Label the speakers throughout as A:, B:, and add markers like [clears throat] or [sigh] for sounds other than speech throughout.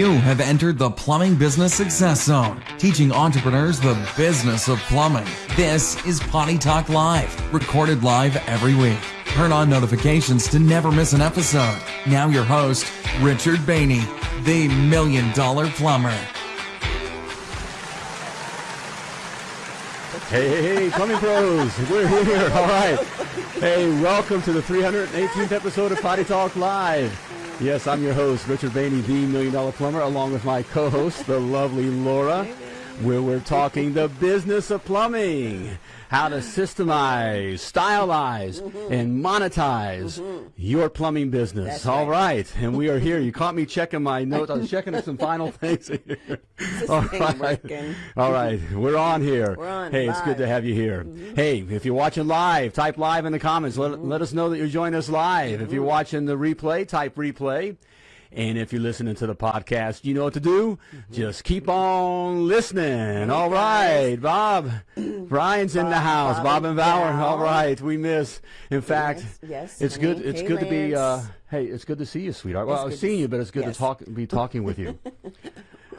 A: You have entered the Plumbing Business Success Zone, teaching entrepreneurs the business of plumbing. This is Potty Talk Live, recorded live every week. Turn on notifications to never miss an episode. Now, your host, Richard Bainey, the Million Dollar Plumber.
B: Hey, hey, hey, plumbing pros, we're here. All right. Hey, welcome to the 318th episode of Potty Talk Live. Yes, I'm your host, Richard Bainey, the Million Dollar Plumber, along with my co-host, the lovely Laura, where we're talking the business of plumbing, how to systemize, stylize, mm-hmm. and monetize mm-hmm. your plumbing business.
C: That's
B: All
C: right.
B: right, and we are here. You caught me checking my [laughs] notes. I was checking some final things here. All right.
C: working?
B: All right, we're on here.
C: We're on
B: Hey, it's good to have you here. Mm-hmm. Hey, if you're watching live, type live in the comments. Let, let us know that you're joining us live. If you're watching the replay, type replay. And if you're listening to the podcast, you know what to do. Just keep on listening. All right, Bob. [clears throat] Brian's in the house.
C: Bob
B: Bob,
C: and
B: Valor. All right, we miss. In fact,
C: yes,
B: it's good. It's
C: Hey,
B: good to be. Uh, hey, it's good to see you, sweetheart. Well, I've seen you, but it's good
C: yes.
B: to talk, be talking with you. [laughs]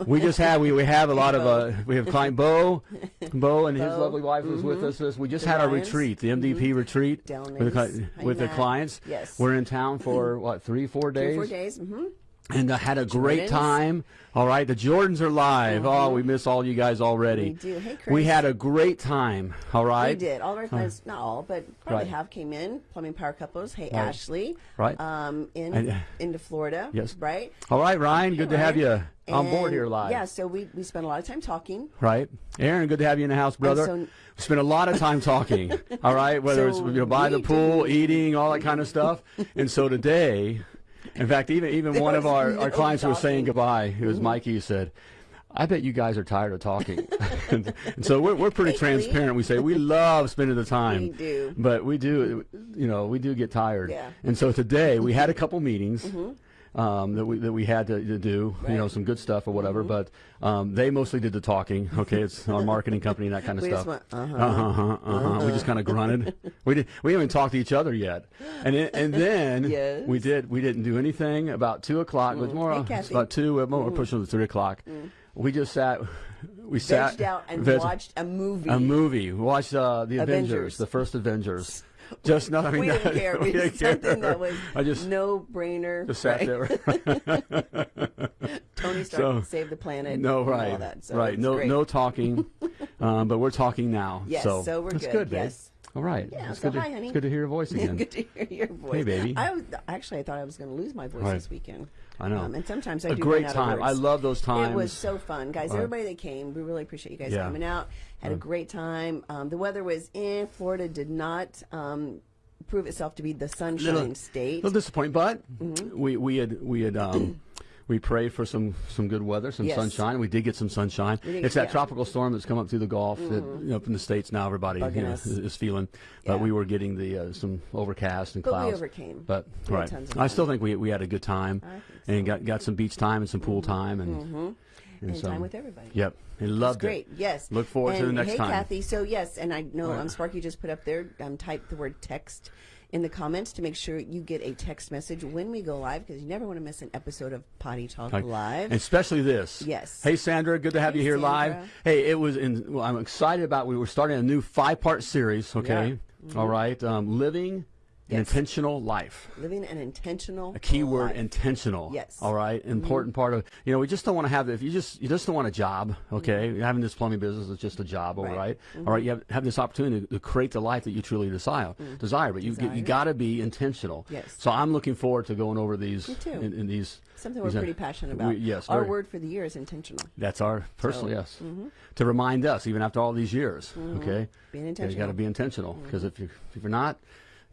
B: We just have we, we have a lot of uh we have client Bo, [laughs] Bo and his lovely wife was with us. This- We just had our retreat, the MDP retreat
C: Down
B: with the,
C: Ace.
B: cli-
C: Hi,
B: with the clients.
C: Yes.
B: we're in town for what three four days,
C: Three, four days. Mm-hmm.
B: And uh, had a great
C: Jordans.
B: time. All right, the Jordans are live. Oh, we miss all you guys already.
C: We do. Hey, Chris.
B: We had a great time. All right,
C: We did. All of our clients, not all, but probably
B: Right.
C: half came in. Plumbing Power Couples. Hey,
B: Right.
C: Ashley.
B: Right.
C: Um, in
B: And, uh,
C: into Florida.
B: Yes.
C: Right.
B: All right, Ryan, good to have you
C: Ryan.
B: on board
C: And,
B: here live.
C: Yeah. So we we spent a lot of time talking.
B: Right, Aaron, good to have you in the house, brother.
C: so-
B: we spent a lot of time talking. [laughs] all right, whether
C: So
B: it's you know by the pool, eating, all that kind of stuff. and so today, in fact, even even [laughs]
C: There
B: one of our,
C: no
B: our clients who was saying goodbye. It was Mikey who said. I bet you guys are tired of talking, [laughs] and, so we're we're pretty transparent. We say we love spending the time,
C: We do.
B: but we do, you know, we do get tired.
C: Yeah.
B: And so today we had a couple meetings mm-hmm. Um, that we that we had to, to do, you know, some good stuff or whatever. But um, they mostly did the talking. Okay, it's our [laughs] marketing company and that kind of
C: We just
B: stuff.
C: went, uh-huh.
B: uh-huh, uh-huh. We just kind of grunted. [laughs] we did. We haven't talked to each other yet. And it, and then
C: Yes.
B: we did. We didn't do anything about two o'clock. It was more.
C: Hey,
B: it's about two. uh, More, We're pushing to three o'clock. We just sat. We sat.
C: Out and
B: veg-
C: watched a movie.
B: a movie. We watched uh, the Avengers,
C: Avengers.
B: the first Avengers. [laughs] Just not. I mean,
C: we didn't care. [laughs] We
B: didn't
C: did something
B: care.
C: that was
B: I just
C: no brainer.
B: just sat there. [laughs]
C: Tony Stark
B: So-
C: saved the planet.
B: No,
C: and
B: right,
C: All that. So
B: right. No,
C: great.
B: no talking, um, but we're talking now.
C: Yes,
B: so,
C: so we're
B: that's
C: good,
B: good,
C: yes.
B: All right.
C: Yeah,
B: it's
C: so
B: good to,
C: hi, honey.
B: It's good to hear your voice again.
C: Good to hear your voice.
B: Hey, baby.
C: I was actually I thought I was going to lose my voice
B: Right.
C: this weekend.
B: I know.
C: Um, and sometimes I
B: a
C: do
B: great time. I love those times.
C: It was so fun, guys.
B: Right.
C: Everybody that came, we really appreciate you guys
B: Yeah.
C: coming out. Had a great time. Um, the weather was in. Florida did not um, prove itself to be the sunshine
B: Little-
C: state.
B: little disappointing, but
C: Mm-hmm.
B: we we had we had um, we prayed for some some good weather, some
C: Yes.
B: sunshine. We did get some sunshine.
C: Did-
B: it's that
C: yeah. Mm-hmm.
B: tropical storm that's come up through the Gulf that you know, up in the states now. Everybody you know, is, is feeling, but
C: Yeah.
B: we were getting the uh, some overcast and
C: But we overcame.
B: But
C: We
B: right, I still think we we had a good time and got got some beach time and some pool time and. and
C: and
B: so-
C: time with everybody.
B: Yep, I
C: It's
B: loved
C: great.
B: it.
C: Yes.
B: Look forward to
C: And
B: the next
C: hey,
B: time.
C: Kathy. So yes, and I know
B: Right.
C: um, Sparky just put up there. Um, type the word text in the comments to make sure you get a text message when we go live because you never want to miss an episode of Potty Talk
B: Like,
C: Live.
B: especially this.
C: Yes.
B: Hey, Sandra, good to have
C: Hey,
B: you here live. Hey, it was. In, well, I'm excited about. We were starting a new five-part series. Okay. All right. Um, living an
C: Mm-hmm. Yes.
B: intentional life.
C: Living an intentional
B: A key word,
C: life.
B: intentional.
C: Yes.
B: All right. Important part of you know we just don't want to have if you just you just don't want a job. Okay. Having this plumbing business is just a job. All
C: Mm-hmm. Right.
B: right. All right. You have, have this opportunity to create the life that you truly desire. Desire, but you
C: Mm-hmm. Desire.
B: you got to be intentional.
C: Yes.
B: So I'm looking forward to going over these in, in these.
C: Something
B: these,
C: we're pretty passionate
B: we-
C: about.
B: yes.
C: Our
B: very-
C: word for the year is intentional.
B: that's our personal,
C: So,
B: yes. To remind us, even after all these years, okay?
C: Being
B: You got to be intentional because if you if you're not,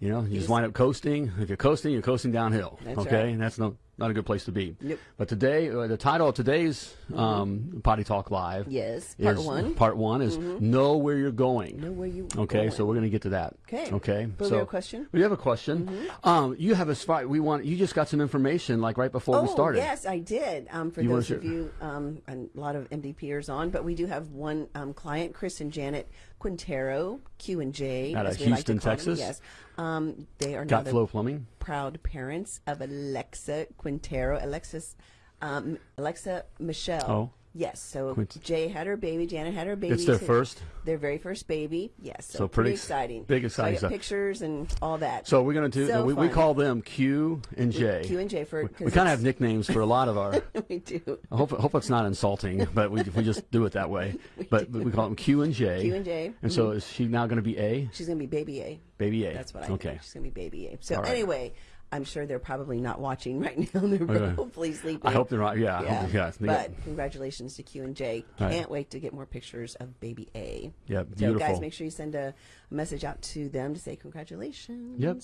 B: you know, you just wind up coasting. If you're coasting, you're coasting downhill,
C: That's
B: okay?
C: right.
B: And that's no not a good place to be.
C: Nope.
B: But today, uh, the title of today's um, Potty Talk Live,
C: Yes. Part
B: is-
C: one.
B: Part one is know where you're going.
C: Know where you
B: Okay,
C: going.
B: so we're going to get to that.
C: Okay.
B: Okay.
C: But we have a question?
B: We have a question. Um, you have a spot. We want. You just got some information like right before
C: Oh,
B: we started.
C: yes, I did. Um, for
B: You
C: those of you, um, a lot of MDPers on, but we do have one um, client, Chris and Janet Quintero, Q and J,
B: Out of
C: as we like to
B: Houston,
C: call them.
B: Texas?
C: Yes, um, they are
B: Got Flow Plumbing.
C: Proud parents of Alexa Quintero. Alexis, Um, Alexa Michelle.
B: Oh.
C: Yes. So
B: Quincy.
C: Jay had her baby. Janet had her baby.
B: It's their first?
C: Their very first baby. Yes. So,
B: So
C: pretty,
B: pretty
C: exciting.
B: big
C: So
B: exciting
C: I got pictures and all that.
B: So we're going to do.
C: So
B: we, we call them Q and J.
C: Q and J for.
B: We, we kind of have nicknames for a lot of our. [laughs]
C: we do.
B: I hope hope it's not insulting, [laughs] but we we just do it that way. [laughs] But we call them Q and J.
C: Q and J.
B: And so mm-hmm. is she now going to be A?
C: She's gonna be baby A.
B: Baby A.
C: That's what I
B: Okay.
C: think. She's gonna be baby A. So
B: right.
C: anyway, I'm sure they're probably not watching [laughs] right now. They're
B: Okay.
C: hopefully sleeping.
B: I hope they're not. Yeah.
C: Yeah.
B: hope- [laughs] yeah. They
C: but congratulations to Q and J. Can't wait to get more pictures of baby A.
B: Yeah,
C: So
B: beautiful.
C: guys, make sure you send a message out to them to say congratulations.
B: Yep.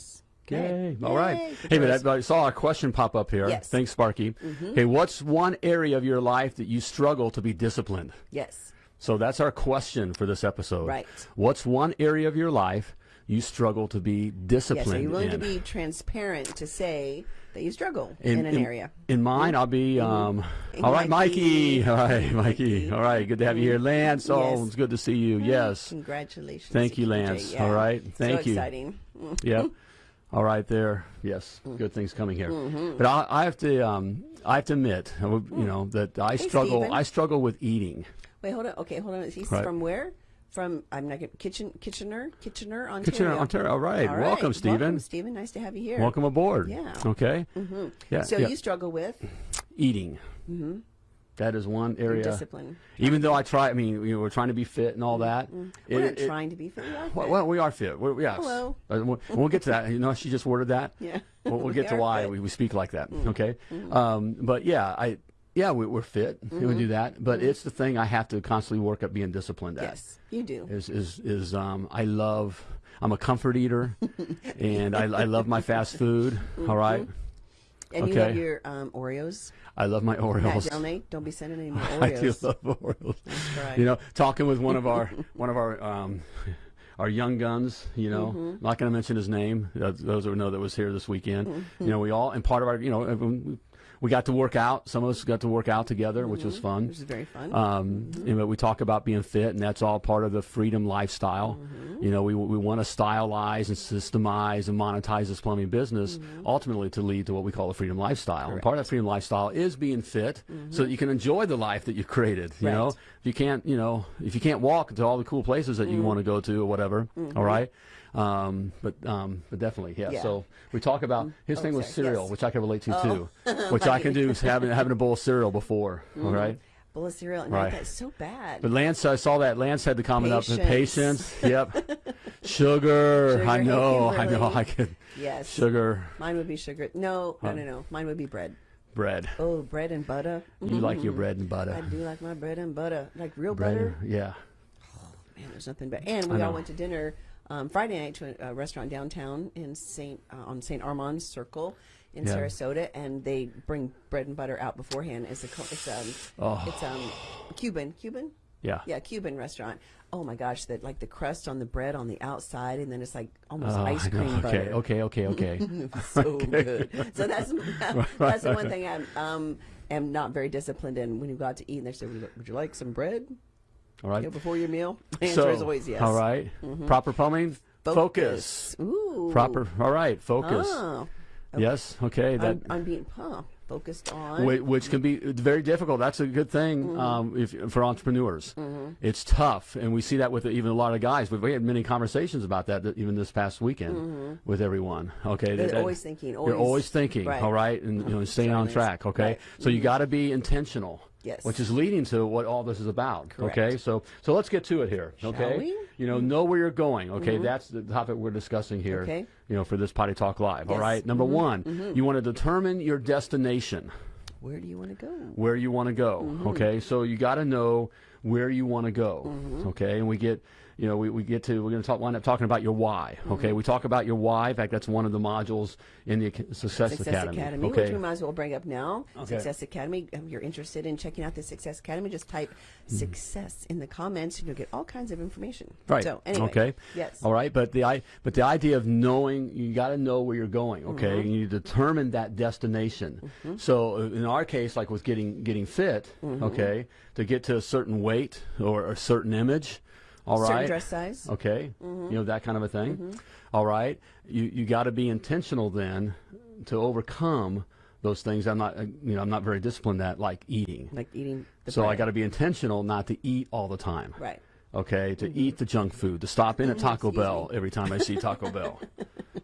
C: Okay.
B: Yay. All right.
C: Yay.
B: Hey, but I, I saw a question pop up here.
C: Yes.
B: Thanks, Sparky. Mm-hmm. Hey, what's one area of your life that you struggle to be disciplined?
C: Yes.
B: So that's our question for this episode.
C: Right.
B: What's one area of your life you struggle to be disciplined
C: Yes. Are you willing
B: in?
C: to be transparent to say that you struggle in, an area?
B: In mine, I'll be. Mm-hmm. Um,
C: Hey,
B: all right, Mikey.
C: Mikey. [laughs]
B: All right, Mikey. All right, good to have you here, mm-hmm. Lance. Oh,
C: Yes.
B: it's good to see you. Mm, yes.
C: Congratulations.
B: Thank you, Lance.
C: Yeah.
B: All right. Thank
C: so
B: you.
C: exciting. Mm.
B: Yep. All right, there. Yes, mm. good things coming here. But I, I have to. Um, I have to admit, you mm. know, that I struggle.
C: Stephen.
B: I struggle with eating.
C: Wait, hold on. Okay, hold on. He's
B: Right.
C: from where? From I'm not Kitchen Kitchener Kitchener Ontario.
B: Kitchener, Ontario. All right.
C: All
B: Welcome. Stephen.
C: Welcome, Stephen. Nice to have you here.
B: Welcome aboard.
C: Yeah.
B: Okay. mhm Yeah.
C: So
B: yeah.
C: you struggle with
B: eating. mhm That is one area.
C: discipline.
B: Even though I try, I mean, you know, we're trying to be fit and all that.
C: We're
B: It-
C: not
B: it-
C: trying to be fit. We are
B: Well,
C: fit.
B: well, we are fit. We're, yes.
C: Hello.
B: Uh, we'll, we'll get to that. You know, she just worded that. [laughs]
C: Yeah.
B: We'll, we'll
C: We
B: get to why. We, we speak like that. Okay. Um, but yeah, I yeah we, we're fit.
C: Mm-hmm.
B: We do that. But it's the thing I have to constantly work at being disciplined at.
C: Yes, you do.
B: Is is is um I love. I'm a comfort eater, [laughs] and I, I love my fast food. All right.
C: And you have
B: okay.
C: your um, Oreos.
B: I love my Oreos.
C: Delnay, don't be sending any [laughs] more
B: I do love Oreos.
C: That's right.
B: You know, talking with one of our [laughs] one of our um, our young guns. You know,
C: Mm-hmm.
B: I'm not going to mention his name. Those who know that was here this weekend.
C: Mm-hmm.
B: You know, we all and part of our you know we, got to work out. Some of us got to work out together, which was fun.
C: It was very fun.
B: Um, you know, we talk about being fit, and that's all part of the freedom lifestyle.
C: Mm-hmm.
B: You know, we, we want to stylize and systemize and monetize this plumbing business,
C: Mm-hmm.
B: ultimately to lead to what we call a freedom lifestyle. And part of that freedom lifestyle is being fit, so that you can enjoy the life that you've created. You know,
C: Mm-hmm.
B: If you can't, you know, if you can't walk to all the cool places that you
C: Mm-hmm.
B: want to go to or whatever, all right. Um, but um, but definitely, yeah.
C: Yeah.
B: So we talk about his
C: Oh,
B: thing was
C: sorry.
B: cereal,
C: Yes.
B: which I can relate to too, [laughs] which I can do is having having a bowl of cereal before. All right.
C: Bowl of cereal. And
B: right.
C: that's so bad.
B: But Lance, I saw that. Lance had the comment up.
C: Patience.
B: Patience. [laughs] Yep. Sugar.
C: Sugar,
B: I know. I know. I could.
C: yes.
B: Sugar.
C: Mine would be sugar. No, no, no, no. Mine would be bread.
B: Bread.
C: Oh, bread and butter.
B: You like your bread and butter.
C: I do like my bread and butter. Like real
B: Bread.
C: butter.
B: Yeah.
C: Oh man, there's nothing better. And we all went to dinner um, Friday night to a, a restaurant downtown in Saint uh, on Saint Armand's Circle in
B: Yeah.
C: Sarasota, and they bring bread and butter out beforehand. It's a it's um
B: Oh.
C: it's um Cuban Cuban
B: Yeah.
C: yeah Cuban restaurant. Oh my gosh, that like the crust on the bread on the outside, and then it's like almost
B: Oh,
C: ice cream butter.
B: Okay. Okay. Okay. [laughs] [laughs] Okay.
C: so good. So that's [laughs] that's the one thing I um am not very disciplined in. When you got to eat, and they say, "Would you- "Would you like some bread
B: All
C: you know, before your meal?" [laughs] The answer is always yes. Mm-hmm.
B: All right. Proper plumbing. Focus.
C: Ooh.
B: Proper. All right. Focus.
C: Oh.
B: Yes. Okay. That.
C: I'm, I'm being huh, focused on.
B: Whi- which can be very difficult. That's a good thing
C: Mm-hmm.
B: um, if, for entrepreneurs. It's tough, and we see that with even a lot of guys. But we had many conversations about that th- even this past weekend with everyone. Okay,
C: Mm-hmm. They're
B: That- that-
C: always thinking,
B: You're
C: always-
B: always thinking,
C: right.
B: all right, and you know, staying on track. Okay,
C: Right.
B: so you got to be intentional.
C: Yes.
B: Which is leading to what all this is about.
C: Correct.
B: Okay, so so let's get to it here. Okay,
C: we?
B: you know, know where you're going. Okay, that's the topic we're discussing here.
C: Okay.
B: You know, for this Potty Talk Live. All
C: Yes.
B: right. Number one, you want to determine your destination
C: Where do you want to go?
B: where you want to go.
C: Mm-hmm.
B: Okay, so you got to know where you want to go.
C: Mm-hmm.
B: Okay, and we get, you know, we, we get to we're going to talk wind up talking about your why. Okay,
C: Mm-hmm.
B: we talk about your why. In fact, that's one of the modules in the Success,
C: Success
B: Academy.
C: Academy,
B: Okay,
C: which we might as well bring up now.
B: Okay.
C: Success Academy. If you're interested in checking out the Success Academy, just type "success" in the comments, and you'll get all kinds of information.
B: Mm-hmm. Right.
C: So anyway.
B: Okay.
C: Yes.
B: All right. But the I but the idea of knowing you got to know where you're going. Okay.
C: Mm-hmm.
B: You determine that destination. So uh, in our case, like with getting getting fit,
C: Mm-hmm.
B: okay, to get to a certain weight or a certain image. All right.
C: Certain dress size.
B: Okay. You know that kind of a thing. All right. You you got to be intentional then to overcome those things I'm not, uh, you know, I'm not very disciplined at, like eating.
C: Like eating the
B: so I got to be intentional not to eat all the time.
C: Right.
B: Okay, to eat the junk food, to stop in at Taco
C: Mm-hmm. Excuse
B: Bell every time I see Taco Bell. [laughs]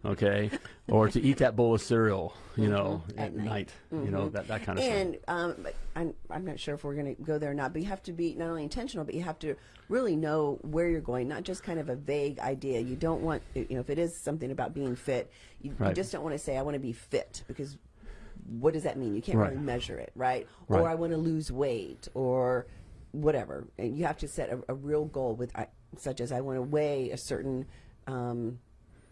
B: Okay, or to eat that bowl of cereal, you know,
C: Mm-hmm. At
B: at,
C: night.
B: night. You know that that kind of stuff.
C: And um, I'm, I'm not sure if we're going to go there or not, but you have to be not only intentional, but you have to really know where you're going, not just kind of a vague idea. You don't want, you know, if it is something about being fit, you, you just don't want to say, I want to be fit, because what does that mean? You can't
B: Right.
C: really measure it, right?
B: Right.
C: Or I want to lose weight, or whatever. And you have to set a, a real goal with, I- such as I want to weigh a certain um,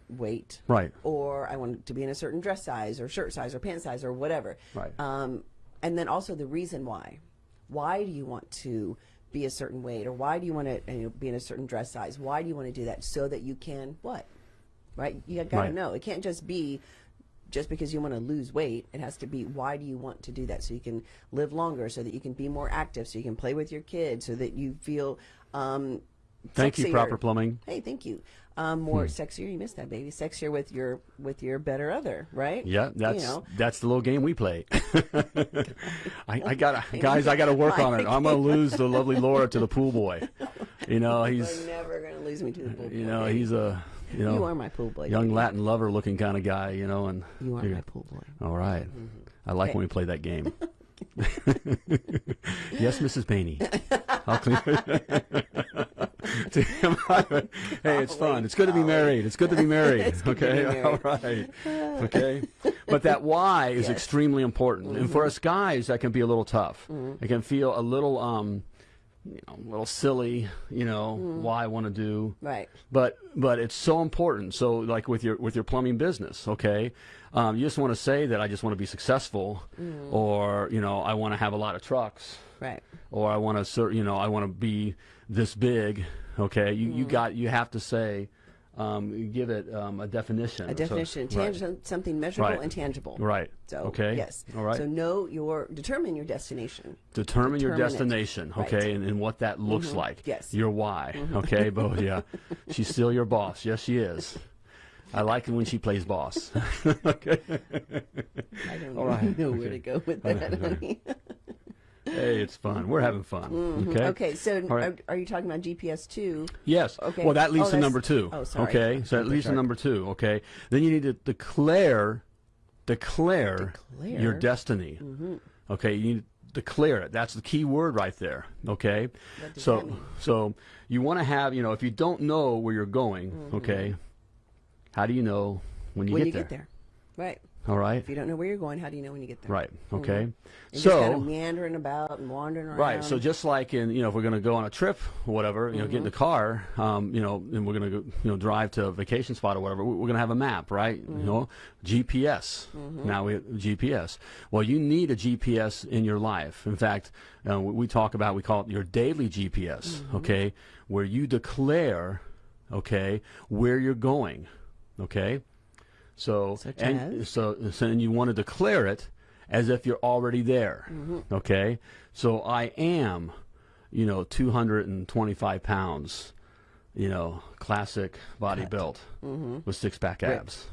C: weight,
B: Right.
C: Or I want to be in a certain dress size, or shirt size, or pant size, or whatever,
B: Right.
C: um, and then also the reason why. Why do you want to be a certain weight, or why do you want to you know, be in a certain dress size? Why do you want to do that so that you can what? Right? You got to
B: Right.
C: know. It can't just be just because you want to lose weight. It has to be why do you want to do that so you can live longer, so that you can be more active, so you can play with your kids, so that you feel. Um,
B: Thank you. Proper Plumbing.
C: Hey, thank you. Um, more sexier. You missed that, baby. Sexier with your with your better other, right?
B: Yeah, that's
C: you know.
B: that's the little game we play. [laughs] I, I got [laughs] guys. I got to work on it. I'm gonna lose the lovely Laura to the pool boy. You know, [laughs]
C: You're
B: he's
C: never gonna lose me to the pool.
B: you
C: boy,
B: know
C: baby.
B: he's a you know
C: You are my pool boy.
B: young
C: baby.
B: Latin lover looking kind of guy. You know, and
C: You are my pool boy.
B: All right. Mm-hmm. I like
C: Okay.
B: when we play that game. [laughs] [laughs] yes, Mrs. Bainey. I'll clean. hey, it's fun. It's good to be married. It's good to be [laughs] married.
C: To be
B: okay,
C: married.
B: all right. Okay, but that why is
C: Yes.
B: extremely important, and for mm-hmm. us guys, that can be a little tough. Mm-hmm. It can feel a little, um, you know, a little silly. You know, hmm. why I want to do
C: Right.
B: but but it's so important. So like with your with your plumbing business, okay, um, you just want to say that I just want to be successful, hmm. or you know I want to have a lot of trucks,
C: Right.
B: or I want to you know I want to be this big. Okay, you you hmm. got you have to say, um, give it um, a definition.
C: A
B: So-
C: definition,
B: right.
C: tangible, something measurable
B: Right.
C: and tangible.
B: Right.
C: So
B: Okay.
C: yes.
B: All right.
C: So know your determine your destination.
B: determine your
C: Determine it.
B: destination,
C: Right. Mm-hmm.
B: okay, and, and what that looks like.
C: Yes.
B: Your why, okay, [laughs] but yeah, she's still your boss. Yes, she is. I like it when she plays boss. [laughs] okay.
C: I don't
B: All right.
C: know where to go with that, honey.
B: Hey, it's fun. We're having fun. Okay.
C: Mm-hmm. Okay, so
B: All right.
C: are, are you talking about GPS two?
B: Yes.
C: Okay.
B: Well, that leads
C: Oh,
B: to number two.
C: oh, sorry.
B: Okay. So that leads to number two. Okay. Then you need to declare, declare,
C: Declare? Mm-hmm.
B: your destiny. Okay. You need to declare it. That's the key word right there. Okay. So, so you want to have, you know, if you don't know where you're going, okay, how do you know when you
C: Mm-hmm. when
B: get
C: you
B: there?
C: get there, right?
B: All right.
C: If you don't know where you're going, how do you know when you get there?
B: Right. Okay.
C: And
B: So.
C: just kind of meandering about and wandering around.
B: Right. So just like in, you know, if we're going to go on a trip or whatever, you know, get in the
C: Mm-hmm.
B: car, um, you know, and we're going to, you know, drive to a vacation spot or whatever, we- we're going to have a map, right?
C: Mm-hmm.
B: You know, GPS. Now we have GPS. Well, you need a GPS in your life. In fact, uh, we we talk about, we call it your daily GPS,
C: Mm-hmm.
B: okay, where you declare, okay, where you're going, okay? So,
C: Such
B: and
C: as?
B: so, so and you want to declare it as if you're already there.
C: Mm-hmm.
B: Okay, so I am, you know, 225 pounds, you know, classic body built
C: Mm-hmm.
B: with six pack abs.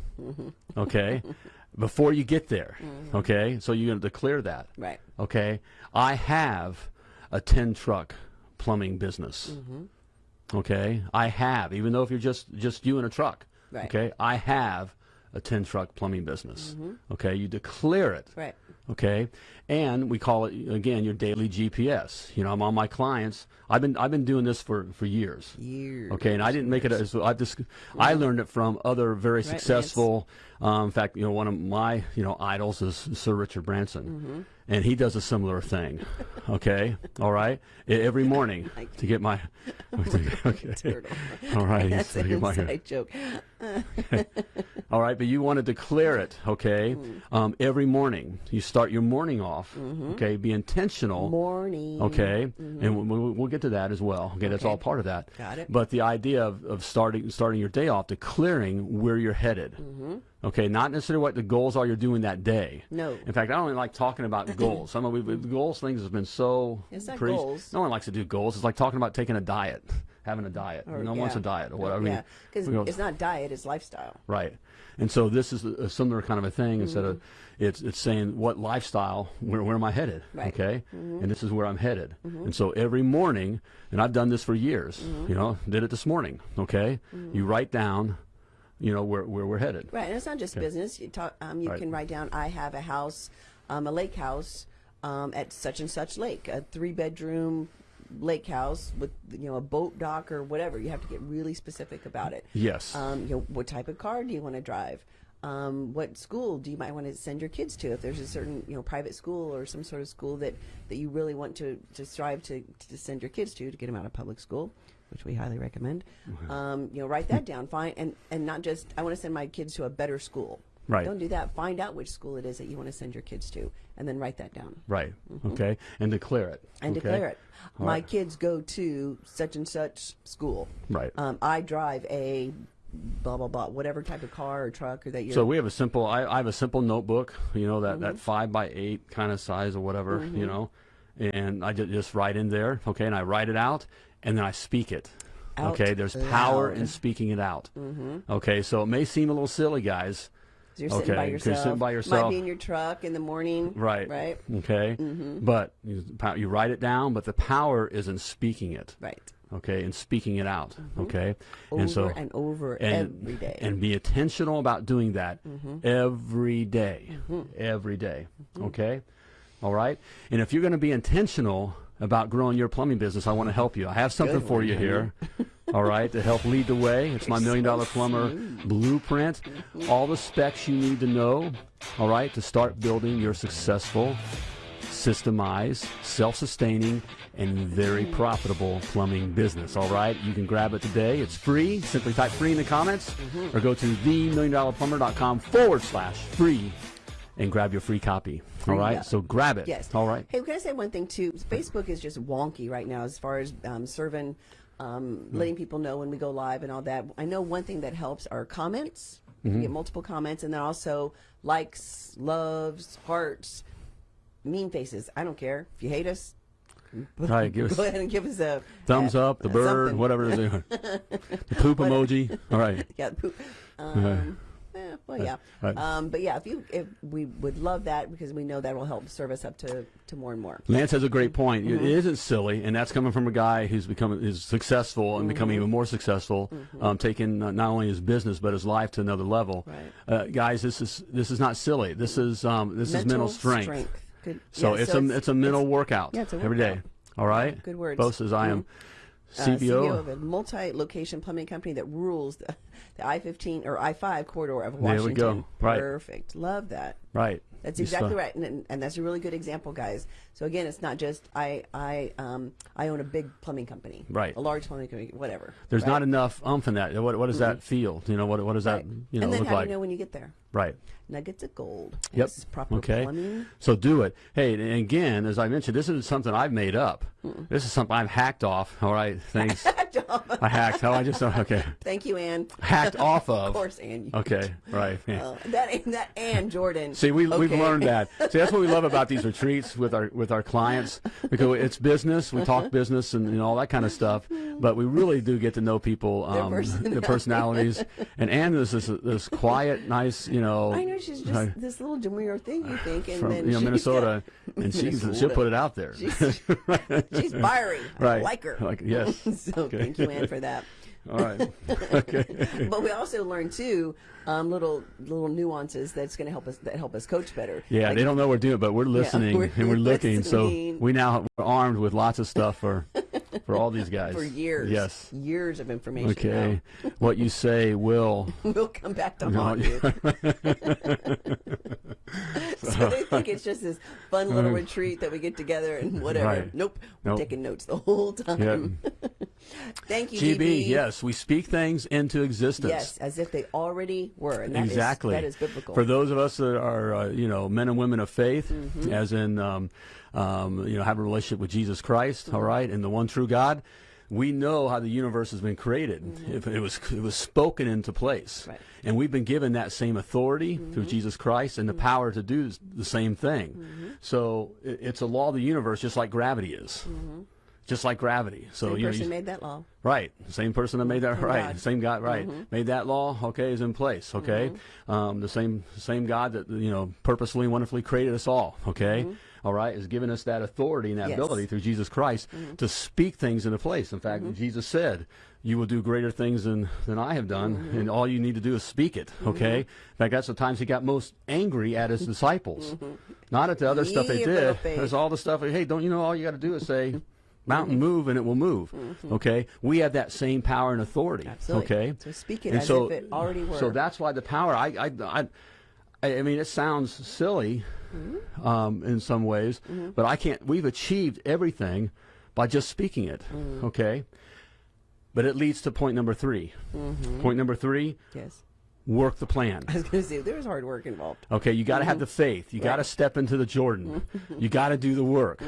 B: Okay, [laughs] before you get there. Okay, so you're going to declare that.
C: Right.
B: Okay, I have a 10 truck plumbing business.
C: Mm-hmm.
B: Okay, I have, even though if you're just just you in a truck.
C: Right.
B: Okay, I have a 10 truck plumbing business. Okay, you declare it.
C: Right.
B: Okay, and we call it again your daily GPS. You know, I'm on my clients. I've been I've been doing this for for years.
C: Years.
B: Okay, and I didn't make it as I just I learned it from other very
C: Right,
B: successful. Um, in fact, you know, one of my you know idols is Sir Richard Branson,
C: Mm-hmm.
B: And he does a similar thing. Okay, [laughs] all right, every morning [laughs] to get my. [laughs] okay.
C: Turtle.
B: All right,
C: That's an
B: my-
C: inside joke.
B: all right, but you want to declare it, okay?
C: Mm-hmm.
B: Um, every morning, you start your morning off, okay? Be intentional,
C: Morning.
B: okay? And we'll, we'll get to that as well. Okay, that's
C: Mm-hmm. Okay.
B: all part of that.
C: Got it.
B: But the idea of, of starting starting your day off, declaring where you're headed, okay? Not necessarily what the goals are you're doing that day.
C: Mm-hmm. No.
B: In fact, I don't even like talking about [laughs] goals. Some of the goals things has been so.
C: It's not goals.
B: No one likes to do goals. It's like talking about taking a diet. [laughs] having a diet.
C: Or-
B: no one wants a diet or whatever.
C: Yeah, because
B: we go-
C: it's not diet; it's lifestyle.
B: Right. And so this is a, similar kind of a thing. Instead of
C: Mm-hmm.
B: it's it's saying what lifestyle, where where am I headed?
C: Right.
B: Okay. And this is where I'm headed. And so every morning, and I've done this for years. You know, did it this morning. Okay. You write down, you know, where where we're headed.
C: Right, and it's not just business. You talk. Um, you
B: Right.
C: can write down. I have a house, um, a lake house, um, at such and such lake, a three bedroom lake house with you know a boat dock or whatever. You have to get really specific about it.
B: Yes.
C: Um, you know, what type of car do you want to drive? Um, what school do you might want to send your kids to? If there's a certain you know private school or some sort of school that, that you really want to, to strive to, to send your kids to to get them out of public school, which we highly recommend. Um, you know, write that down. Find and and not just I want to send my kids to a better school.
B: Right.
C: Don't do that. Find out which school it is that you want to send your kids to, and then write that down
B: right. Okay. And declare it.
C: Mm-hmm. and
B: okay?
C: declare it.
B: All
C: My
B: right.
C: kids go to such and such school.
B: Right.
C: Um, I drive a blah blah blah, whatever type of car or truck or that you're.
B: So we have a simple. I, I have a simple notebook, you know, that,
C: Mm-hmm.
B: that five by eight kind of size or whatever, you know, and I ju- just write in there, okay, and I write it out, and then I speak it.
C: Out
B: okay, there's power in speaking it out. Mm-hmm. Okay, so it may seem a little silly, guys.
C: You're sitting by yourself.
B: you're sitting by
C: Might be in your truck in the morning.
B: Right.
C: Right.
B: Okay. Mm-hmm. But you, you write it down, but the power is in speaking it.
C: Right.
B: Okay, and speaking it out. Mm-hmm. Okay,
C: Over
B: and so
C: and over
B: and,
C: every day.
B: and be intentional about doing that mm-hmm. every day. Every day. Okay? All right? And if you're going to be intentional about growing your plumbing business, I want to help you. I have something
C: Good
B: for
C: one,
B: you here. [laughs] All right, to help lead the way. It's my million dollar plumber blueprint. All the specs you need to know, all right, to start building your successful, systemized, self sustaining, and very profitable plumbing business. All right, you can grab it today. It's free. Simply type free in the comments mm-hmm. or go to themilliondollarplumber.com forward slash free and grab your free copy. All
C: Free,
B: right,
C: yeah.
B: so grab it.
C: Yes.
B: All right.
C: Hey, can I say one thing too? Facebook is just wonky right now as far as um, serving, um,
B: Hmm.
C: letting people know when we go live and all that. I know one thing that helps are comments.
B: Mm-hmm.
C: You get multiple comments, and then also likes, loves, hearts, mean faces. I don't care if you hate us. [laughs]
B: Right, give us
C: Go ahead and give us a
B: thumbs up, the bird,
C: something.
B: whatever it is. [laughs] the poop emoji. [laughs] All right.
C: Yeah. poop. Um, eh, well, yeah.
B: Right.
C: Um, but yeah, if you, if we would love that because we know that will help serve us up to, to more and more.
B: Lance has a great point.
C: Mm-hmm.
B: It isn't silly, and that's coming from a guy who's becoming is successful and becoming
C: Mm-hmm.
B: even more successful, um, taking uh, not only his business but his life to another level.
C: Right.
B: Uh, guys, this is this is not silly. This is um, this is mental strength.
C: Good.
B: So
C: yeah,
B: it's a it's a mental workout
C: yeah, it's a
B: every day. All right.
C: Good words.
B: Bo says I am
C: uh,
B: CBO.
C: of a multi-location plumbing company that rules the, the I-15 or I-5 corridor of Washington.
B: There we go. Right.
C: Perfect. Love that.
B: right.
C: That's exactly right, and, and, that's a really good example, guys. So again, it's not just I I um I own a big plumbing company,
B: Right.
C: A large plumbing company, whatever.
B: There's
C: right?
B: not enough umph in that. What what does that feel? You know what what does that
C: Right.
B: you know
C: and then how
B: like?
C: do you know when you get there?
B: Right.
C: Nuggets of gold.
B: Yep.
C: Yes, proper
B: okay.
C: plumbing.
B: So do it. Hey, and again, as I mentioned, this isn't something I've made up. This is something I've hacked off. All right. [laughs] Thanks. I hacked. Oh, I just okay. [laughs]
C: Thank you, Ann.
B: Hacked [laughs] off of.
C: Of course, Ann.
B: Okay. Right. Yeah.
C: Uh, that that Ann Jordan.
B: See, we, we've learned that. See, that's what we love about these retreats with our with our clients because it's business. We
C: Uh-huh.
B: talk business and, and all that kind of stuff, but we really do get to know people,
C: Their
B: um, their personalities. And Ann is this this quiet, nice, you know.
C: I know she's just
B: right,
C: this little demure thing you think, and
B: from
C: then
B: you know
C: she's
B: Minnesota,
C: got-
B: and she's
C: Minnesota.
B: she'll put it out there.
C: She's, she's [laughs] fiery. I like her.
B: Like, yes. [laughs]
C: so
B: Okay.
C: thank you, Anne, for that. [laughs]
B: all right. Okay.
C: But we also learned too um, little little nuances that's going to help us that help us coach better.
B: Yeah,
C: Like,
B: they don't know we're doing, but we're listening
C: we're
B: and we're looking. So we now we're armed with lots of stuff for for all these [laughs] guys
C: for years.
B: Yes.
C: years of information.
B: Okay. [laughs] what you say will. [laughs]
C: we'll come back to haunt you. so they think it's just this fun little retreat that we get together and whatever.
B: Right.
C: Nope, we're taking notes the whole time. Thank you,
B: GB, yes, we speak things into existence.
C: Yes, as if they already were. And that is-
B: exactly.
C: that is biblical.
B: For those of us that are, uh, you know, men and women of faith,
C: Mm-hmm.
B: as in, um, um, you know, have a relationship with Jesus Christ,
C: Mm-hmm.
B: all right, and the one true God, we know how the universe has been created. If it was it was spoken into place,
C: Mm-hmm. Right. Mm-hmm.
B: and we've been given that same authority through Jesus Christ and the power to do the same thing.
C: Mm-hmm.
B: So it, it's a law of the universe, just like gravity is. Just like gravity. So
C: Same
B: you know,
C: person
B: you-
C: made that law.
B: Right. Same person that made that right.
C: God. Mm-hmm.
B: Same God right. Made that law, okay, is in place, okay?
C: Mm-hmm.
B: Um, the same same God that you know purposely and wonderfully created us all, okay?
C: Mm-hmm.
B: All right, has given us that authority and that
C: Yes.
B: ability through Jesus Christ
C: Mm-hmm.
B: to speak things into place. In fact, Jesus said, "You will do greater things than than I have done,
C: Mm-hmm.
B: and all you need to do is speak it." Okay. In fact, that's the times he got most angry at his [laughs] disciples, not at the other stuff they
C: Ye of little
B: did. There's all the stuff. Hey, don't you know all you got to do is say. [laughs] Mountain move and it will move. Okay, we have that same power and authority.
C: Mm-hmm. Absolutely.
B: Okay,
C: So speak it
B: And
C: as if it already were.
B: So that's why the power. I, I, I, I mean, it sounds silly
C: Mm-hmm.
B: um, in some ways, but I can't. We've achieved everything by just speaking it.
C: Mm.
B: Okay, but it leads to point number 3
C: Mm-hmm.
B: Point number three:
C: Yes.
B: work the plan.
C: I was going to say there's hard work involved.
B: Okay, you got to have the faith. You got to step into the Jordan. you got to do the work.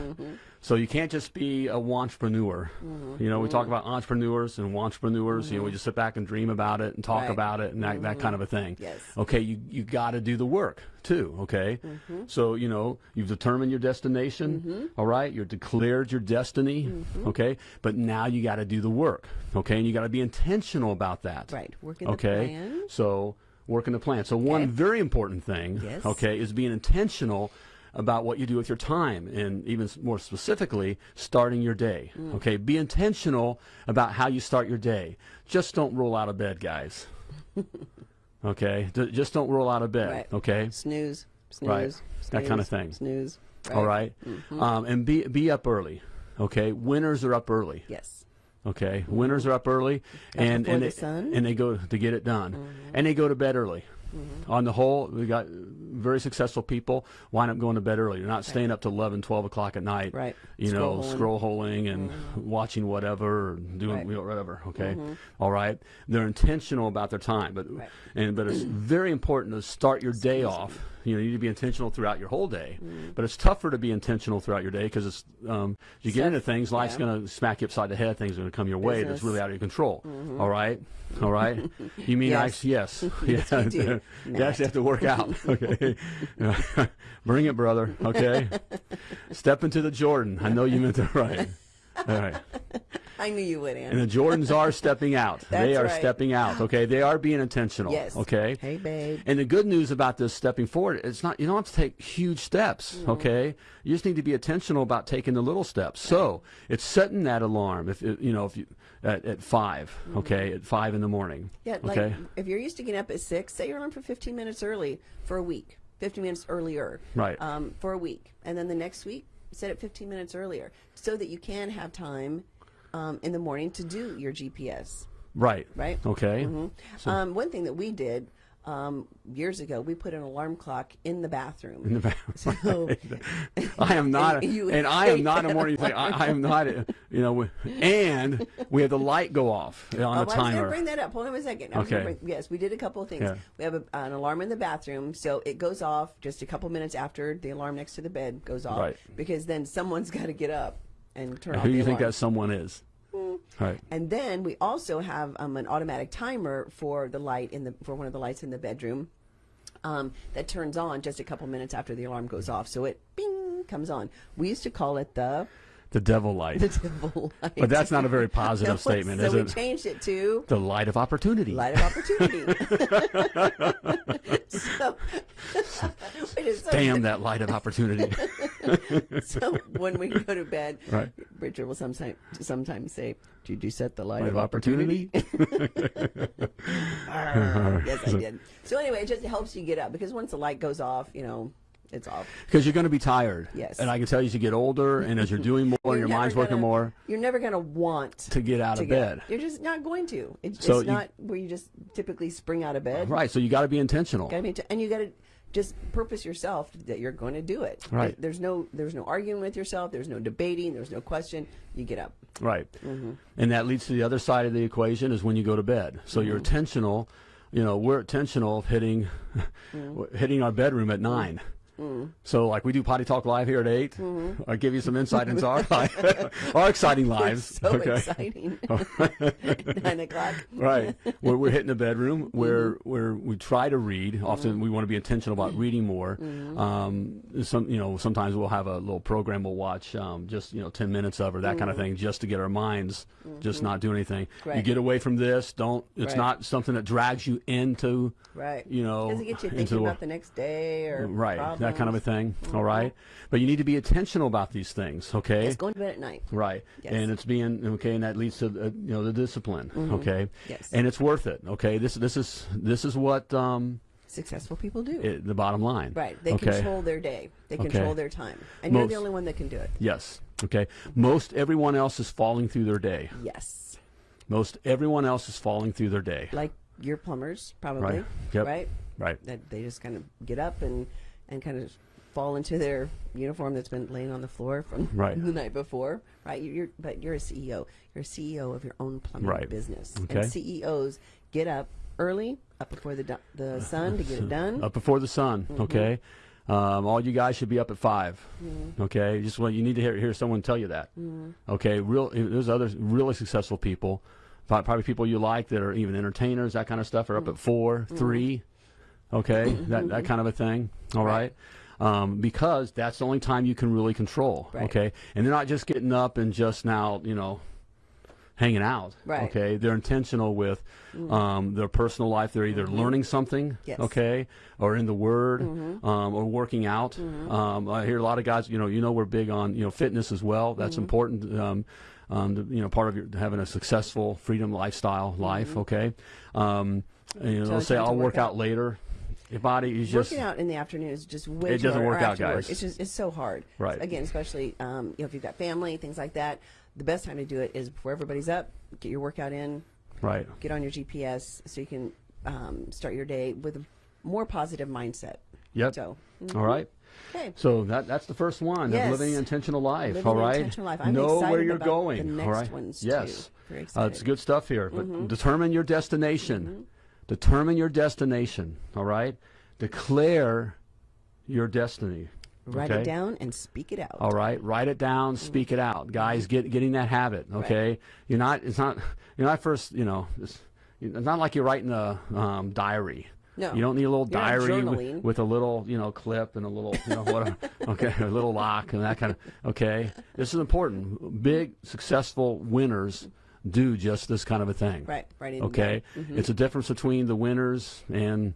B: So you can't just be a entrepreneur. Mm-hmm. You know, we talk mm-hmm. about entrepreneurs and entrepreneurs. You know, we mm-hmm. just sit back and dream about it and talk
C: Right.
B: about it and that, that kind of a thing.
C: Yes.
B: Okay, you you got to do the work too. Okay. So you know you've determined your destination. all right, you've declared your destiny. Okay, but now you got to do the work. Okay, and you got to be intentional about that.
C: Right. Working the
B: Okay.
C: plan.
B: So working the plan. So one
C: Okay.
B: very important thing,
C: Yes.
B: okay, is being intentional about what you do with your time and even more specifically starting your day.
C: Mm.
B: Okay, be intentional about how you start your day. Just don't roll out of bed, guys. [laughs] okay? D- just don't roll out of bed,
C: Right.
B: okay?
C: Snooze. Snooze.
B: Right. That kinda thing.
C: Snooze.
B: All right? Um, and be be up early. Okay? Winners are up early.
C: Yes.
B: Okay, winners are up early, and and
C: the
B: they.
C: Mm-hmm.
B: and they go to get it done, and they go to bed early. Mm-hmm. On the whole, we got very successful people wind up going to bed early. They're not staying up to 11, 12 o'clock at night.
C: Right.
B: You know,
C: Scroll-holing.
B: scroll holing and mm-hmm. watching whatever, or doing
C: Right.
B: know, whatever. Okay, mm-hmm. All right. They're intentional about their time, but
C: Right.
B: and but it's very important to start your day off. You know, you need to be intentional throughout your whole day, but it's tougher to be intentional throughout your day because it's um, you get
C: Stuff-
B: into things, life's
C: yeah.
B: going to smack you upside the head. Things are going to come your way that's really out of your control. All right, all right. You mean
C: Yes.
B: I? Yes,
C: Yes, [laughs] you do,
B: yes, [laughs] you have to work out. [laughs] Okay, bring it, brother. Okay, step into the Jordan. I know you meant that right. All right.
C: I knew you would,
B: And the Jordans are [laughs] stepping out. they are
C: right.
B: stepping out. [gasps] Okay, they are being intentional.
C: Yes.
B: Okay.
C: Hey, babe.
B: And the good news about this stepping forward, it's not you don't have to take huge steps, okay? You just need to be intentional about taking the little steps. So it's setting that alarm if you know if you at, at 5 okay, at five in the morning.
C: Yeah, like
B: okay.
C: if you're used to getting up at six, set your alarm for 15 minutes early for a week, 15 minutes earlier,
B: Right.
C: Um, for a week, and then the next week, set it 15 minutes earlier, so that you can have time um, in the morning to do your GPS.
B: right.
C: Right.
B: Okay.
C: Um, one thing that we did um, years ago, we put an alarm clock in the bathroom.
B: In the back. [laughs]
C: So, [laughs]
B: I am not,
C: And [laughs] you
B: and I am not a morning thing. I, I am not, a, you know, and we have the light go off on
C: Oh,
B: a
C: I was going to
B: timer.
C: bring that up. Hold on a second. I was gonna
B: Okay.
C: bring- yes, we did a couple of things.
B: Yeah.
C: We have a, an alarm in the bathroom, so it goes off just a couple minutes after the alarm next to the bed goes off.
B: Right.
C: Because then someone's got to get up and turn off
B: Who do you think that someone is? Right.
C: And then we also have um, an automatic timer for the light in the for one of the lights in the bedroom um, that turns on just a couple minutes after the alarm goes off. So it bing comes on. We used to call it the
B: The devil light.
C: the devil light.
B: But that's not a very [laughs] positive
C: No,
B: statement,
C: so
B: is
C: we
B: it?
C: changed it to
B: The light of opportunity.
C: light of opportunity. [laughs] so, [laughs] so,
B: Damn that light of opportunity.
C: so when we go to bed,
B: Right.
C: Richard will sometimes sometimes say, "Did you set the light,
B: light of opportunity.
C: Arr, yes, I did. So anyway, it just helps you get up because once the light goes off, you know, it's off.
B: Because you're going to be tired.
C: Yes.
B: And I can tell you as you get older and as you're doing more [laughs] and your mind's working
C: gonna-
B: more
C: You're never going to want
B: to get out
C: to
B: of
C: get
B: bed.
C: You're just not going to. It,
B: So
C: it's
B: you-
C: not where you just typically spring out of bed.
B: Right. So you got to be intentional.
C: Gotta be, and you got to just purpose yourself that you're going to do it.
B: Right.
C: There's no there's no arguing with yourself. There's no debating. There's no question. You get up.
B: Right.
C: Mm-hmm.
B: And that leads to the other side of the equation is when you go to bed. So
C: Mm-hmm.
B: you're intentional. You know, we're intentional of hitting [laughs]
C: Mm-hmm.
B: hitting our bedroom at 9 So, like we do Potty Talk Live here at 8
C: Mm-hmm.
B: I give you some insight into our [laughs] life, [laughs] our exciting lives.
C: So
B: okay.
C: exciting. [laughs] Nine o'clock.
B: right where we're hitting the bedroom
C: Mm-hmm.
B: where where we try to read often we want to be intentional about
C: Mm-hmm.
B: reading more um, some you know sometimes we'll have a little program we'll watch um, just you know 10 minutes of or that kind of thing just to get our minds just not do anything you
C: Mm-hmm.
B: Get away from this don't it's
C: Right.
B: not something that drags you into
C: Right.
B: you know
C: it get you thinking
B: the-
C: about the next day or
B: right that kind of a thing all right but you need to be intentional about these things okay
C: It's going to bed at night.
B: Right,
C: Yes.
B: and it's being okay, and that leads to uh, you know the discipline. Okay,
C: Mm-hmm. Yes.
B: and it's worth it. Okay, this this is this is what um,
C: Successful people do.
B: it, the bottom line.
C: right. They
B: okay.
C: control their day. They
B: Okay.
C: control their time. And you're the only one that can do it.
B: Yes. Okay. Most everyone else is falling through their day.
C: Yes.
B: Most everyone else is falling through their day.
C: Like your plumbers, probably.
B: Right. Yep.
C: Right?
B: Right.
C: That they just kind of get up and, and kind of fall into their uniform that's been laying on the floor from
B: Right. [laughs]
C: the night before. Right. You- You're, but you're a CEO. You're a CEO of your own plumbing
B: Right.
C: business.
B: Okay.
C: And CEOs get up early, up before the, the [sighs] sun to get it done.
B: Up before the sun.
C: Mm-hmm.
B: Okay. Um, all you guys should be up at 5
C: Mm-hmm.
B: Okay. Just what you need to hear, hear someone tell you that. Okay. Real. There's other really successful people, probably people you like that are even entertainers, that kind of stuff, are up
C: Mm-hmm.
B: at 4 three. Okay. that that kind of a thing. All right. Um, because that's the only time you can really control.
C: Right.
B: Okay. And they're not just getting up and just now, you know, hanging out.
C: Right. Mm.
B: Okay. They're intentional with um, their personal life. They're either learning something.
C: Mm-hmm. Yes. Mm-hmm.
B: Okay. Or in the Word, um, or working out. Um, I hear a lot of guys. You know, you know, we're big on you know fitness as well. That's
C: Mm-hmm.
B: important. Um, um, to, you know, part of your having a successful freedom lifestyle life. Okay. Um, you know,
C: So
B: they'll say I'll
C: work
B: work out
C: out.
B: later. Your body is just
C: Working out in the afternoon is just way
B: It
C: too
B: doesn't work out,
C: after work.
B: guys.
C: It's just it's so hard.
B: Right.
C: Again, especially um, you know if you've got family, things like that. The best time to do it is before everybody's up. Get your workout in.
B: right.
C: Get on your GPS so you can um, start your day with a more positive mindset.
B: Yep.
C: So,
B: All right.
C: okay.
B: So that that's the first one
C: Yes.
B: of living an intentional life.
C: Living
B: all
C: an intentional life. I'm
B: know where you're going.
C: the next
B: right.
C: ones,
B: yes. Uh, it's. Good stuff here. But determine your destination. Determine your destination. All right. Declare your destiny.
C: Write
B: okay?
C: it down and speak it out.
B: All right, write it down, speak it out, guys. Get getting that habit. Okay, you're not. It's not. You're not first. You know, it's, it's not like you're writing a um, diary.
C: No.
B: You don't need a little
C: You're
B: diary with, with a little, you know, clip and a little, you know, what? [laughs] okay, a little lock and that kind of. Okay, this is important. Big successful winners do just this kind of a thing.
C: Right, it
B: Okay,
C: down. Mhm.
B: it's a difference between the winners and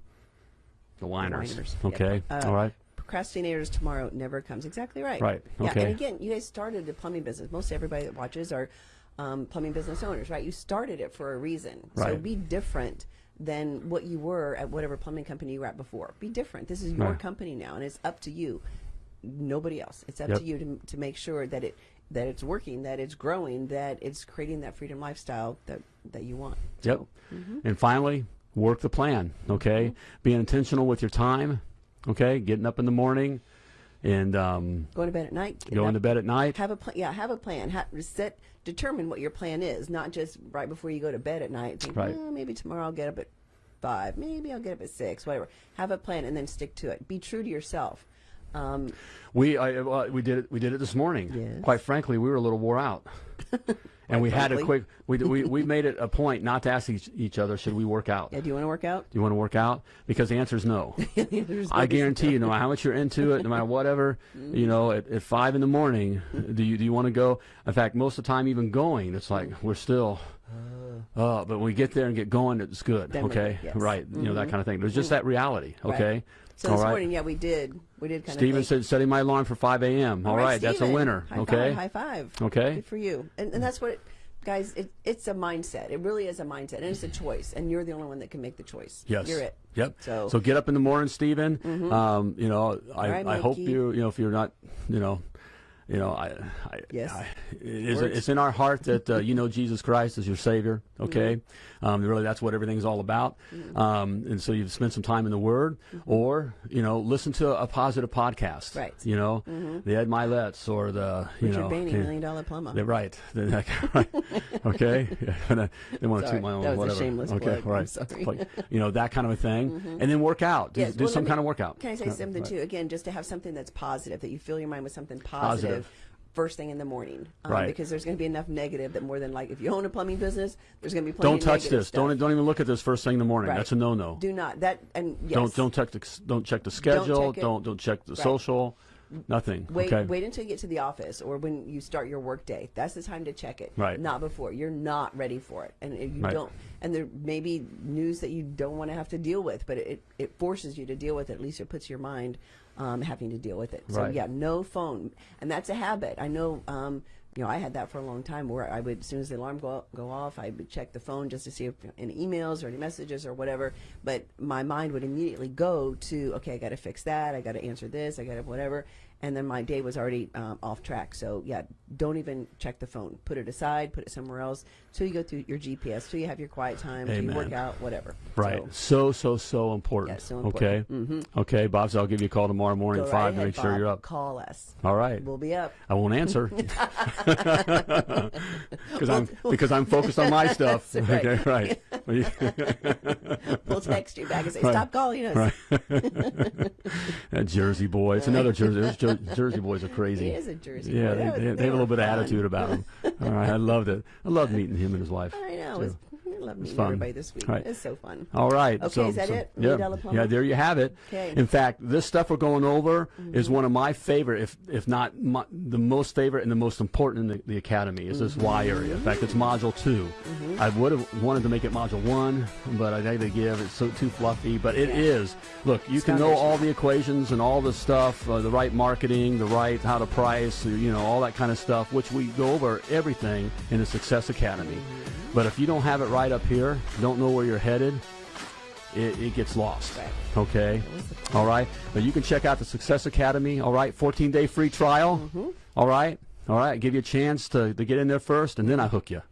B: the whiners.
C: whiners, yep.
B: Okay,
C: Uh,
B: all right.
C: procrastinators tomorrow never comes exactly right
B: Right,
C: yeah and again you guys started a plumbing business most everybody that watches are um, plumbing business owners right you started it for a reason so
B: Right.
C: be different than what you were at whatever plumbing company you were at before be different this is your
B: Right.
C: company now and it's up to you nobody else it's up
B: Yep.
C: to you to, to make sure that it that it's working that it's growing that it's creating that freedom lifestyle that that you want
B: Yep.
C: Mm-hmm.
B: And finally, work the plan. Okay, being intentional with your time. Okay, getting up in the morning, and um,
C: going to bed at night
B: going
C: up,
B: to bed at night.
C: have a plan yeah have a plan set determine what your plan is not just right before you go to bed at night think,
B: Right.
C: "Eh, maybe tomorrow i'll get up at five maybe i'll get up at six whatever have a plan and then stick to it be true to yourself um,
B: We I, uh, we did it. We did it this morning.
C: Yes.
B: Quite frankly, we were a little wore out, [laughs] and we had a quick. We, we we [laughs] made it a point not to ask each, each other, should we work out?
C: yeah do you want to work out
B: Do you want to work out? Because the answer is no. [laughs] I guarantee you, no matter how much you're into it, no matter whatever, you know, at, at five in the morning, do you do you want to go? In fact, most of the time, even going, it's like we're still. Uh, but when we get there and get going, it's good.
C: Then
B: okay,
C: yes. Mm-hmm.
B: right? You know that kind of thing. There's just that reality.
C: Right.
B: Okay.
C: so
B: All
C: this
B: right.
C: morning yeah we did we did kind
B: Steven
C: of
B: said setting my alarm for 5 a.m. All right, that's a winner.
C: high
B: okay.
C: five, high five
B: Okay.
C: good for you and, and that's what it, guys it, it's a mindset it really is a mindset and it's a choice and you're the only one that can make the choice
B: Yes.
C: you're it
B: Yep.
C: So- Mm-hmm.
B: get up in the morning, Stephen. Um, you know, I,
C: right,
B: I hope you, you know, if you're not, you know, you know, I, I,
C: Yes.
B: I, it is, it's in our heart that uh, you know Jesus Christ is your Savior. Okay,
C: Mm-hmm.
B: um, really, that's what everything's all about. Um, and so you've spent some time in the Word, or you know, listen to a positive podcast.
C: Mm-hmm. Right. Mm-hmm.
B: You know, the Ed Mylett's or the you
C: Richard
B: know,
C: Bainey,
B: yeah.
C: Million Dollar Plumber.
B: They're right. [laughs] They're that right. Okay. [laughs] They want to toot my own.
C: that was a shameless
B: okay.
C: plug.
B: Right. you know that kind of a thing, and then work out. Do,
C: Yes,
B: do
C: well,
B: some
C: me-
B: kind of workout.
C: Can I say
B: Yeah,
C: something
B: right.
C: too? Again, just to have something that's positive, that you fill your mind with something
B: Positive.
C: positive. First thing in the morning, um,
B: Right.
C: Because there's going to be enough negative that more than like if you own a plumbing business, there's going to be plenty
B: Don't touch this.
C: Stuff.
B: Don't don't even look at this first thing in the morning.
C: Right.
B: That's a no no.
C: Do not that and yes.
B: Don't don't check the don't check the schedule.
C: check.
B: Don't don't check the
C: Right.
B: social. Nothing.
C: Wait,
B: okay.
C: wait until you get to the office or when you start your work day. That's the time to check it.
B: Right.
C: Not before. You're not ready for it, and if you
B: Right.
C: don't. And there may be news that you don't want to have to deal with, but it it forces you to deal with it. At least it puts your mind um, having to deal with it. So
B: Right.
C: yeah, no phone, and that's a habit. I know. Um, you know, I had that for a long time where I would, as soon as the alarm go, go off, I would check the phone just to see if any emails or any messages or whatever. But my mind would immediately go to, okay, I got to fix that. I got to answer this. I got to whatever. And then my day was already um, off track. So yeah, don't even check the phone. Put it aside. Put it somewhere else. Till you go through your GPS. Till you have your quiet time. Till you work out. Whatever.
B: Right.
C: So,
B: So so so important.
C: Yeah, so important.
B: Okay. Okay, Bob. So I'll give you a call tomorrow morning
C: go
B: at
C: right
B: five to make sure
C: Bob.
B: you're up.
C: Call us.
B: All right.
C: We'll be up.
B: I won't answer [laughs] [laughs] because I'm because I'm focused on my [laughs] stuff.
C: Right.
B: Okay, right. [laughs]
C: We'll text you back and say, "Stop calling us." [laughs]
B: that Jersey boy. It's another Jersey. Jer- Jersey boys are crazy.
C: He is a Jersey
B: Yeah,
C: boy.
B: they, they,
C: they
B: they have a little bit of attitude about him. [laughs] All right, I loved it. I loved meeting him and his wife.
C: I know. Love meeting
B: fun.
C: everybody this week.
B: Right.
C: It's so fun.
B: All right.
C: Okay,
B: so,
C: is that
B: so-
C: it?
B: Yeah,
C: Million Dollar Plumber?
B: yeah. There you have it.
C: Okay. Mm-hmm.
B: In fact, this stuff we're going over is one of my favorite, if if not my, the most favorite and the most important in the, the academy is this Y
C: Mm-hmm.
B: area. In fact, it's module 2 I would have wanted to make it module one, but I had to give it's so too fluffy. But it is. Look, you
C: It's
B: can know all the equations and all the stuff, uh, the right marketing, the right how to price, you know, all that kind of stuff, which we go over everything in the Success Academy. But if you don't have it right up here, don't know where you're headed, it, it gets lost. Okay. All right. But you can check out the Success Academy. All right. 14 day free trial.
C: Mm-hmm.
B: All right. All right. Give you a chance to, to get in there first, and then I hook you.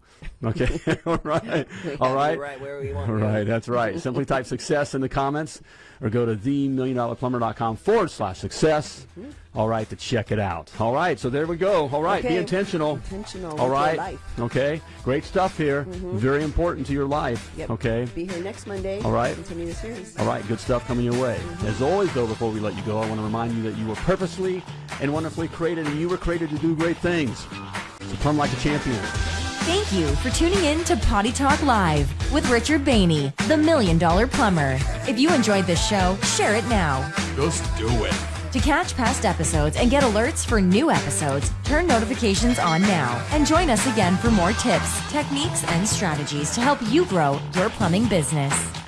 B: Okay. [laughs] All right. [laughs] All
C: have
B: right.
C: where we want
B: All right, that's right. Simply type success in the comments or go to themilliondollarplumber.com forward slash success. Mm-hmm. All right, to check it out. All right, so there we go. All right, be intentional.
C: Intentional
B: All right.
C: life.
B: Okay, great stuff here. Mm-hmm. Very important to your life.
C: Yep.
B: Okay.
C: Be here next Monday.
B: All right.
C: Continue the series.
B: All right, good stuff coming your way. Mm-hmm. As always, though, before we let you go, I want to remind you that you were purposely and wonderfully created, and you were created to do great things. So plumb like a champion.
D: Thank you for tuning in to Potty Talk Live with Richard Bainey, the Million Dollar Plumber. If you enjoyed this show, share it now.
A: Just do it.
D: To catch past episodes and get alerts for new episodes, turn notifications on now and join us again for more tips, techniques, and strategies to help you grow your plumbing business.